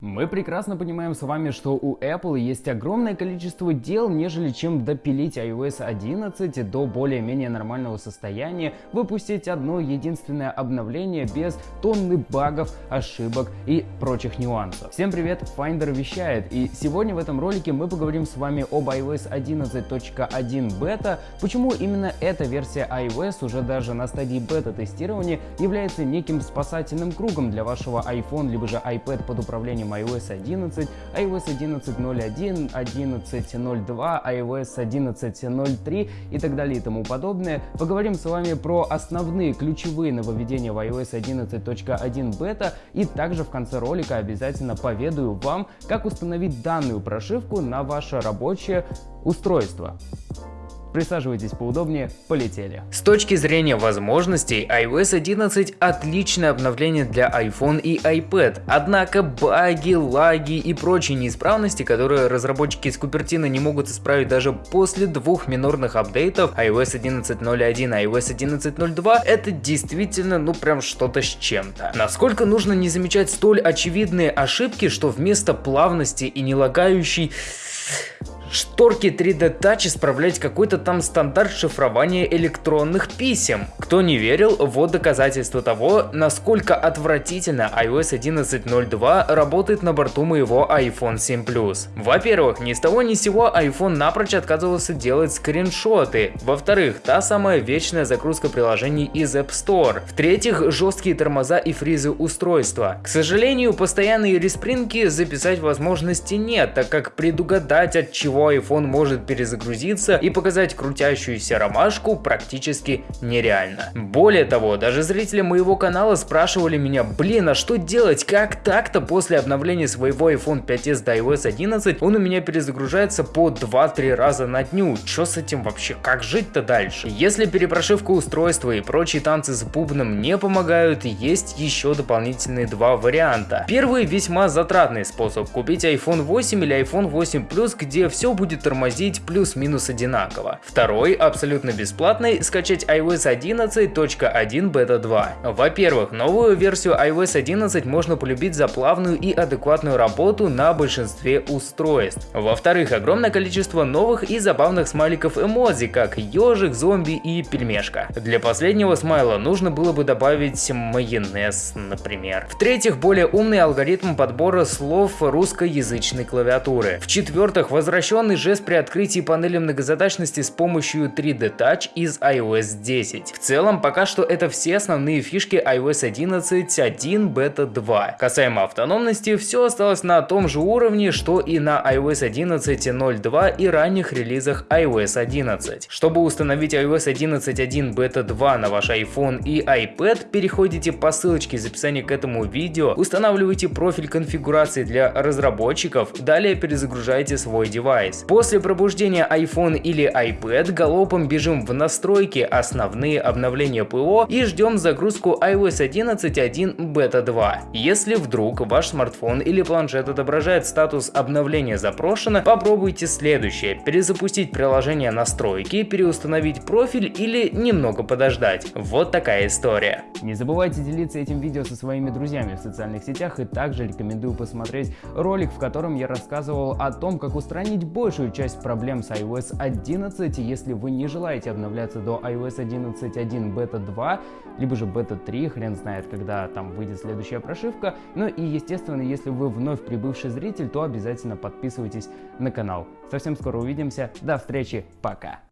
Мы прекрасно понимаем с вами, что у Apple есть огромное количество дел, нежели чем допилить iOS 11 до более-менее нормального состояния, выпустить одно единственное обновление без тонны багов, ошибок и прочих нюансов. Всем привет, Finder вещает, и сегодня в этом ролике мы поговорим с вами об iOS 11.1 бета, почему именно эта версия iOS уже даже на стадии бета-тестирования является неким спасательным кругом для вашего iPhone либо же iPad под управлением iOS 11, iOS 11.01, 11.02, iOS 11.03 и так далее и тому подобное. Поговорим с вами про основные ключевые нововведения в iOS 11.1 бета и также в конце ролика обязательно поведаю вам, как установить данную прошивку на ваше рабочее устройство. Присаживайтесь поудобнее, полетели. С точки зрения возможностей, iOS 11 отличное обновление для iPhone и iPad, однако баги, лаги и прочие неисправности, которые разработчики из Купертина не могут исправить даже после двух минорных апдейтов iOS 11.01 и iOS 11.02, это действительно ну прям что-то с чем-то. Насколько нужно не замечать столь очевидные ошибки, что вместо плавности и не лагающей шторки 3D Touch исправлять какой-то там стандарт шифрования электронных писем. Кто не верил, вот доказательство того, насколько отвратительно iOS 11.02 работает на борту моего iPhone 7 Plus. Во-первых, ни с того ни с сего iPhone напрочь отказывался делать скриншоты. Во-вторых, та самая вечная загрузка приложений из App Store. В-третьих, жесткие тормоза и фризы устройства. К сожалению, постоянные респринки записать возможности нет, так как предугадать от чего чего iPhone может перезагрузиться и показать крутящуюся ромашку практически нереально. Более того, даже зрители моего канала спрашивали меня, блин, а что делать, как так-то после обновления своего iPhone 5s до iOS 11 он у меня перезагружается по 2-3 раза на дню, что с этим вообще, как жить-то дальше? Если перепрошивка устройства и прочие танцы с бубном не помогают, есть еще дополнительные два варианта. Первый весьма затратный способ купить iPhone 8 или iPhone 8 Plus, где все будет тормозить плюс-минус одинаково. Второй, абсолютно бесплатный, скачать iOS 11.1 Beta 2. Во-первых, новую версию iOS 11 можно полюбить за плавную и адекватную работу на большинстве устройств. Во-вторых, огромное количество новых и забавных смайликов эмодзи, как ежик, зомби и пельмешка. Для последнего смайла нужно было бы добавить майонез, например. В-третьих, более умный алгоритм подбора слов русскоязычной клавиатуры. В-четвертых, возвращен Традиционный жест при открытии панели многозадачности с помощью 3D Touch из iOS 10. В целом, пока что это все основные фишки iOS 11.1 Beta 2. Касаемо автономности, все осталось на том же уровне, что и на iOS 11.02 и ранних релизах iOS 11. Чтобы установить iOS 11.1 Beta 2 на ваш iPhone и iPad, переходите по ссылочке из описания к этому видео, устанавливайте профиль конфигурации для разработчиков, далее перезагружайте свой девайс девайс. После пробуждения iPhone или iPad галопом бежим в настройки, основные обновления ПО и ждем загрузку iOS 11.1 Beta 2. Если вдруг ваш смартфон или планшет отображает статус обновления запрошено, попробуйте следующее. Перезапустить приложение настройки, переустановить профиль или немного подождать. Вот такая история. Не забывайте делиться этим видео со своими друзьями в социальных сетях и также рекомендую посмотреть ролик, в котором я рассказывал о том, как устранить большую часть проблем с iOS 11, если вы не желаете обновляться до iOS 11.1 Beta 2, либо же Beta 3, хрен знает, когда там выйдет следующая прошивка. Ну и естественно, если вы вновь прибывший зритель, то обязательно подписывайтесь на канал. Совсем скоро увидимся, до встречи, пока!